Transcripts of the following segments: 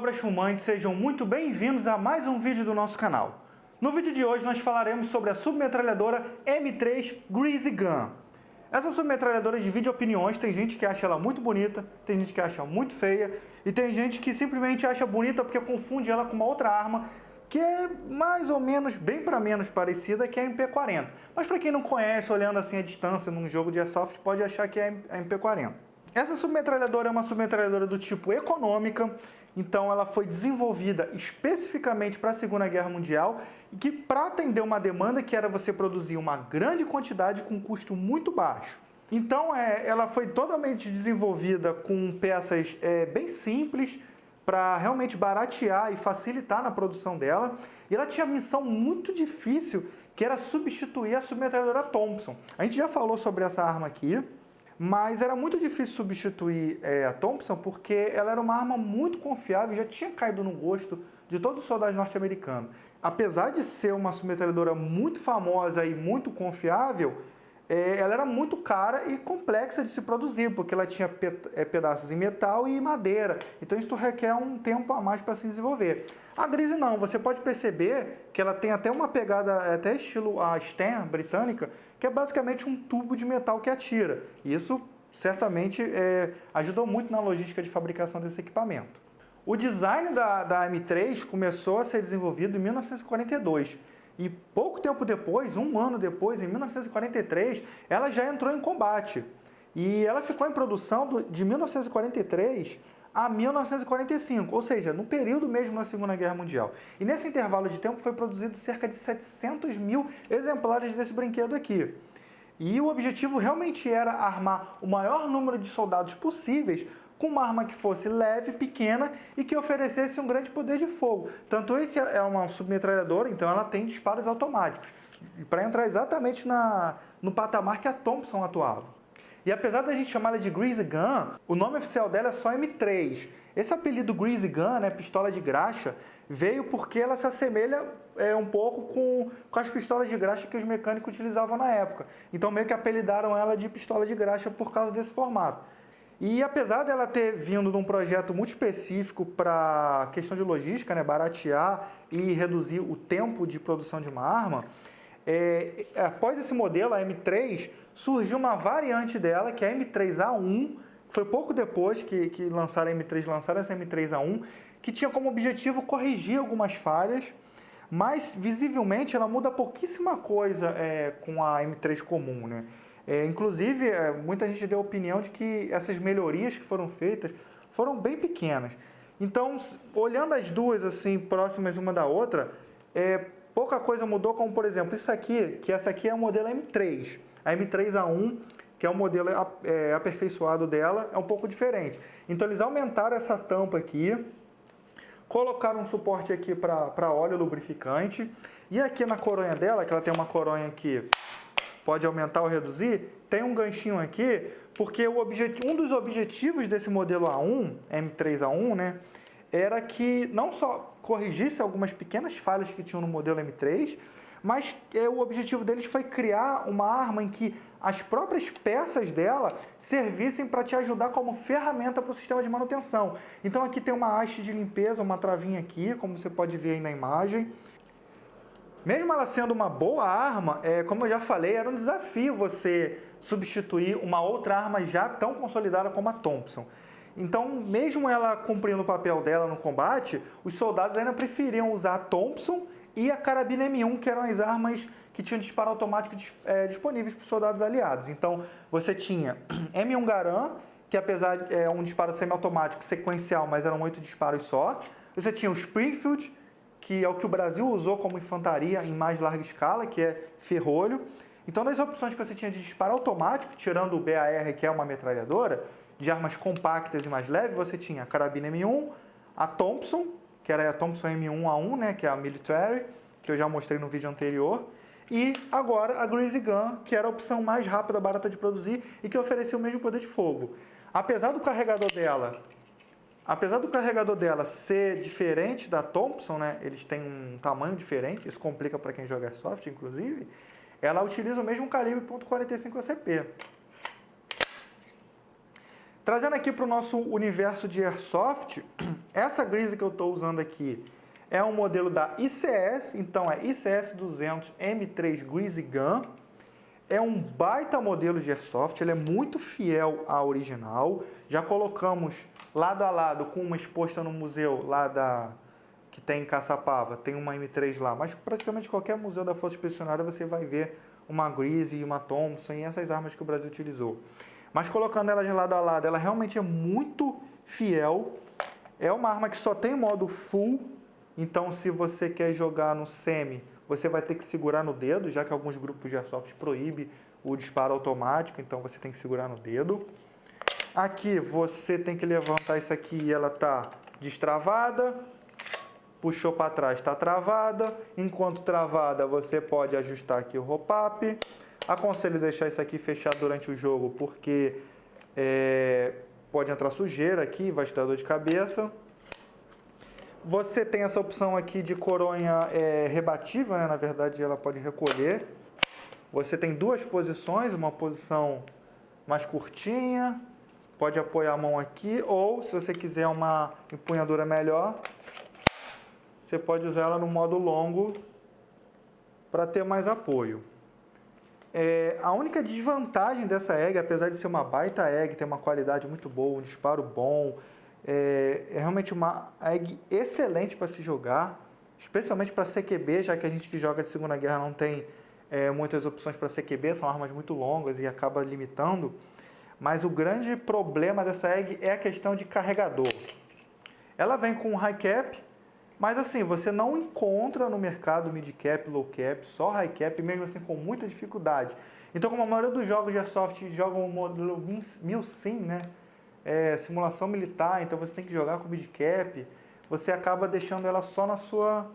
Olá, cobras fumantes, sejam muito bem-vindos a mais um vídeo do nosso canal. No vídeo de hoje nós falaremos sobre a submetralhadora M3 Greasy Gun. Essa submetralhadora divide opiniões, tem gente que acha ela muito bonita, tem gente que acha muito feia, e tem gente que simplesmente acha bonita porque confunde ela com uma outra arma que é mais ou menos, bem para menos parecida que a MP40. Mas para quem não conhece, olhando assim a distância num jogo de airsoft, pode achar que é a MP40. Essa submetralhadora é uma submetralhadora do tipo econômica, então ela foi desenvolvida especificamente para a Segunda Guerra Mundial e que para atender uma demanda que era você produzir uma grande quantidade com um custo muito baixo. Então é, ela foi totalmente desenvolvida com peças é, bem simples para realmente baratear e facilitar na produção dela. E ela tinha missão muito difícil que era substituir a submetralhadora Thompson. A gente já falou sobre essa arma aqui. Mas era muito difícil substituir é, a Thompson porque ela era uma arma muito confiável e já tinha caído no gosto de todos os soldados norte-americanos. Apesar de ser uma submetralhadora muito famosa e muito confiável, ela era muito cara e complexa de se produzir, porque ela tinha é, pedaços em metal e madeira. Então isso requer um tempo a mais para se desenvolver. A Grise não, você pode perceber que ela tem até uma pegada, é, até estilo a Stern britânica, que é basicamente um tubo de metal que atira. Isso certamente é, ajudou muito na logística de fabricação desse equipamento. O design da, da M3 começou a ser desenvolvido em 1942 e pouco tempo depois, um ano depois, em 1943, ela já entrou em combate. E ela ficou em produção de 1943 a 1945, ou seja, no período mesmo da Segunda Guerra Mundial. E nesse intervalo de tempo foi produzido cerca de 700 mil exemplares desse brinquedo aqui. E o objetivo realmente era armar o maior número de soldados possíveis com uma arma que fosse leve, pequena e que oferecesse um grande poder de fogo. Tanto é que é uma submetralhadora, então ela tem disparos automáticos, para entrar exatamente na, no patamar que a Thompson atuava. E apesar da gente chamar ela de Greasy Gun, o nome oficial dela é só M3. Esse apelido Greasy Gun, né, pistola de graxa, veio porque ela se assemelha é, um pouco com, com as pistolas de graxa que os mecânicos utilizavam na época. Então meio que apelidaram ela de pistola de graxa por causa desse formato. E apesar dela ter vindo de um projeto muito específico para questão de logística, né, baratear e reduzir o tempo de produção de uma arma, é, após esse modelo, a M3, surgiu uma variante dela, que é a M3A1, que foi pouco depois que, que lançaram a M3, lançaram essa M3A1, que tinha como objetivo corrigir algumas falhas, mas visivelmente ela muda pouquíssima coisa é, com a M3 comum. Né? É, inclusive, é, muita gente deu a opinião de que essas melhorias que foram feitas foram bem pequenas. Então, olhando as duas assim próximas uma da outra, é, pouca coisa mudou, como por exemplo, isso aqui, que essa aqui é o modelo M3. A M3A1, que é o modelo é, aperfeiçoado dela, é um pouco diferente. Então eles aumentaram essa tampa aqui, colocaram um suporte aqui para óleo lubrificante, e aqui na coronha dela, que ela tem uma coronha que pode aumentar ou reduzir, tem um ganchinho aqui, porque um dos objetivos desse modelo A1, M3A1, né, era que não só corrigisse algumas pequenas falhas que tinham no modelo M3, mas é, o objetivo deles foi criar uma arma em que as próprias peças dela servissem para te ajudar como ferramenta para o sistema de manutenção. Então aqui tem uma haste de limpeza, uma travinha aqui, como você pode ver aí na imagem. Mesmo ela sendo uma boa arma, é, como eu já falei, era um desafio você substituir uma outra arma já tão consolidada como a Thompson. Então, mesmo ela cumprindo o papel dela no combate, os soldados ainda preferiam usar a Thompson e a carabina M1, que eram as armas que tinham disparo automático é, disponíveis para os soldados aliados. Então, você tinha M1 Garand, que apesar de é, um disparo semiautomático sequencial, mas eram oito disparos só. Você tinha o Springfield, que é o que o Brasil usou como infantaria em mais larga escala, que é ferrolho. Então, das opções que você tinha de disparo automático, tirando o BAR, que é uma metralhadora, de armas compactas e mais leves, você tinha a carabina M1, a Thompson, que era a Thompson M1A1, né, que é a Military, que eu já mostrei no vídeo anterior, e agora a Greasy Gun, que era a opção mais rápida, barata de produzir e que oferecia o mesmo poder de fogo. Apesar do carregador dela, apesar do carregador dela ser diferente da Thompson, né, eles têm um tamanho diferente, isso complica para quem joga soft, inclusive, ela utiliza o mesmo calibre .45 ACP. Trazendo aqui para o nosso universo de Airsoft, essa Grise que eu estou usando aqui é um modelo da ICS, então é ICS 200 M3 Greasy Gun. É um baita modelo de Airsoft, ele é muito fiel à original. Já colocamos lado a lado com uma exposta no museu lá da que tem em Caçapava, tem uma M3 lá, mas praticamente qualquer museu da Força Expedicionária você vai ver uma Greasy e uma Thompson e essas armas que o Brasil utilizou. Mas colocando ela de lado a lado, ela realmente é muito fiel. É uma arma que só tem modo full, então se você quer jogar no semi, você vai ter que segurar no dedo, já que alguns grupos de airsoft proíbem o disparo automático, então você tem que segurar no dedo. Aqui você tem que levantar isso aqui e ela está destravada. Puxou para trás, está travada. Enquanto travada, você pode ajustar aqui o roll-up. Aconselho deixar isso aqui fechado durante o jogo, porque é, pode entrar sujeira aqui, vai te dar dor de cabeça. Você tem essa opção aqui de coronha é, rebatível, né? na verdade ela pode recolher. Você tem duas posições, uma posição mais curtinha, pode apoiar a mão aqui, ou se você quiser uma empunhadura melhor, você pode usar ela no modo longo para ter mais apoio. É, a única desvantagem dessa egg, apesar de ser uma baita egg, ter uma qualidade muito boa, um disparo bom, é, é realmente uma egg excelente para se jogar, especialmente para CQB, já que a gente que joga de Segunda Guerra não tem é, muitas opções para CQB, são armas muito longas e acaba limitando. Mas o grande problema dessa egg é a questão de carregador. Ela vem com um high cap, mas assim, você não encontra no mercado mid cap, low cap, só high cap, mesmo assim com muita dificuldade. Então, como a maioria dos jogos de Airsoft jogam o modelo 1000 sim, né? É, simulação militar, então você tem que jogar com mid cap, você acaba deixando ela só na sua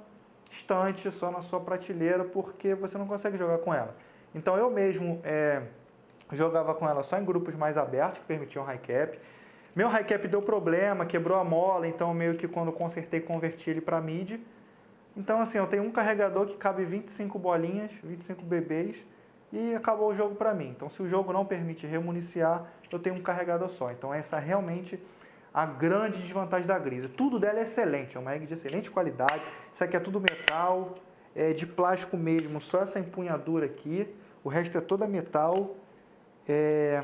estante, só na sua prateleira, porque você não consegue jogar com ela. Então eu mesmo é, jogava com ela só em grupos mais abertos, que permitiam high cap. Meu high cap deu problema, quebrou a mola, então meio que quando consertei, converti ele para mid. Então assim, eu tenho um carregador que cabe 25 bolinhas, 25 bebês, e acabou o jogo para mim. Então se o jogo não permite remuniciar, eu tenho um carregador só. Então essa é realmente a grande desvantagem da Grise. Tudo dela é excelente, é uma egg de excelente qualidade. Isso aqui é tudo metal, é de plástico mesmo, só essa empunhadura aqui. O resto é toda metal. É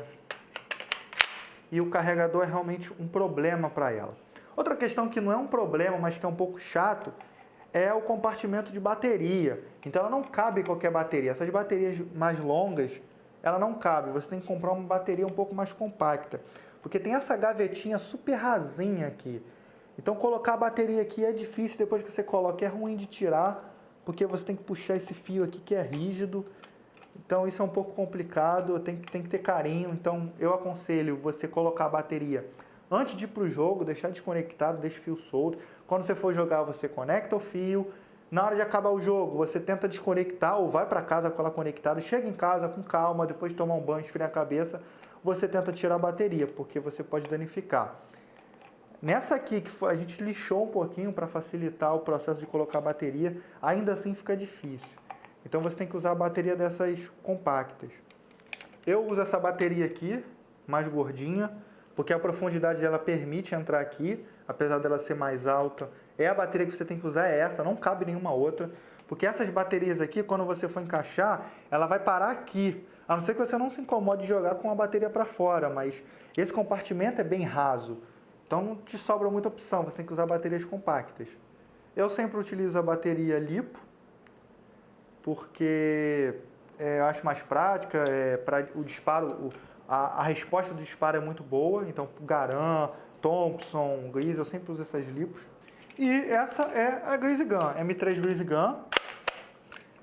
e o carregador é realmente um problema para ela. Outra questão que não é um problema, mas que é um pouco chato, é o compartimento de bateria. Então ela não cabe em qualquer bateria. Essas baterias mais longas, ela não cabe. Você tem que comprar uma bateria um pouco mais compacta. Porque tem essa gavetinha super rasinha aqui. Então colocar a bateria aqui é difícil, depois que você coloca é ruim de tirar, porque você tem que puxar esse fio aqui que é rígido. Então isso é um pouco complicado, tem, tem que ter carinho. Então eu aconselho você colocar a bateria antes de ir para o jogo, deixar desconectado, deixa o fio solto. Quando você for jogar, você conecta o fio. Na hora de acabar o jogo, você tenta desconectar ou vai para casa com ela conectada. Chega em casa com calma, depois de tomar um banho, esfriar a cabeça, você tenta tirar a bateria, porque você pode danificar. Nessa aqui, que a gente lixou um pouquinho para facilitar o processo de colocar a bateria, ainda assim fica difícil. Então você tem que usar a bateria dessas compactas. Eu uso essa bateria aqui, mais gordinha, porque a profundidade dela permite entrar aqui, apesar dela ser mais alta. É a bateria que você tem que usar, é essa, não cabe nenhuma outra. Porque essas baterias aqui, quando você for encaixar, ela vai parar aqui. A não ser que você não se incomode de jogar com a bateria para fora, mas esse compartimento é bem raso. Então não te sobra muita opção, você tem que usar baterias compactas. Eu sempre utilizo a bateria LiPo, porque é, eu acho mais prática, é, o disparo, o, a, a, resposta do disparo é muito boa, então Garan, Thompson, Grise, eu sempre uso essas lipos. E essa é a Grise Gun, M3 Grise Gun.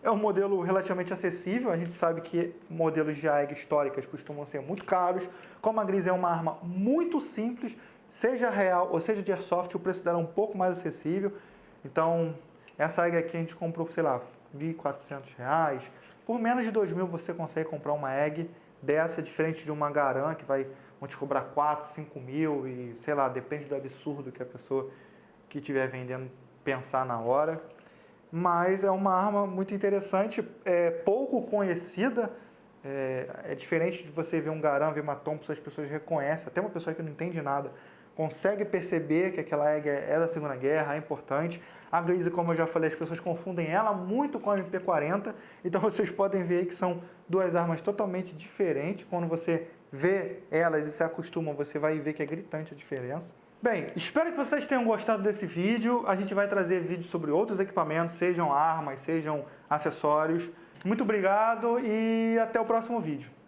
É um modelo relativamente acessível, a gente sabe que modelos de AEG históricas costumam ser muito caros. Como a Grise é uma arma muito simples, seja real ou seja de airsoft, o preço dela é um pouco mais acessível. Então, essa AEG aqui a gente comprou, sei lá, R$ 1.400. Por menos de R$ 2.000 você consegue comprar uma egg dessa, diferente de uma Garan, que vai, vão te cobrar 4, 5 mil e, sei lá, depende do absurdo que a pessoa que estiver vendendo pensar na hora. Mas é uma arma muito interessante, é pouco conhecida, É, é diferente de você ver um Garand, ver uma Thompson, as pessoas reconhecem, até uma pessoa que não entende nada, consegue perceber que aquela egg é da Segunda Guerra, é importante. A Grise, como eu já falei, as pessoas confundem ela muito com a MP40, então vocês podem ver que são duas armas totalmente diferentes. Quando você vê elas e se acostuma, você vai ver que é gritante a diferença. Bem, espero que vocês tenham gostado desse vídeo. A gente vai trazer vídeos sobre outros equipamentos, sejam armas, sejam acessórios. Muito obrigado e até o próximo vídeo.